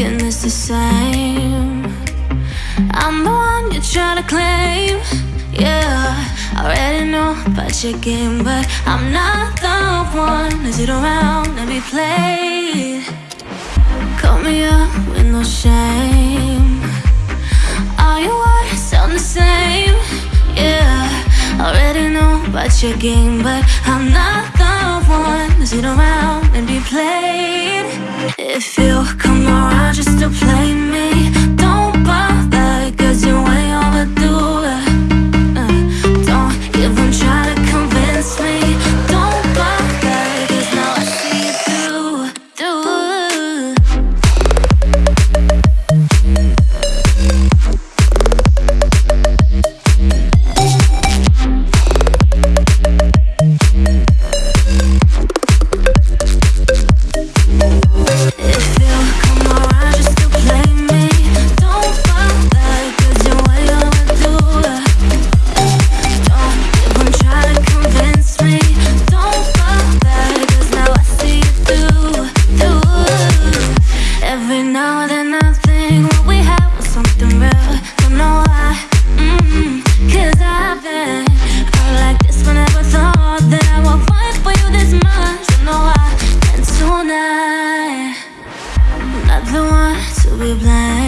thinking it's the same. I'm the one you're trying to claim. Yeah, I already know about your game, but I'm not the one to sit around and be played. Call me up with no shame. All your words sound the same. Yeah, I already know about your game, but I'm not the one to sit around and be played. If you come around just play me. we're blind.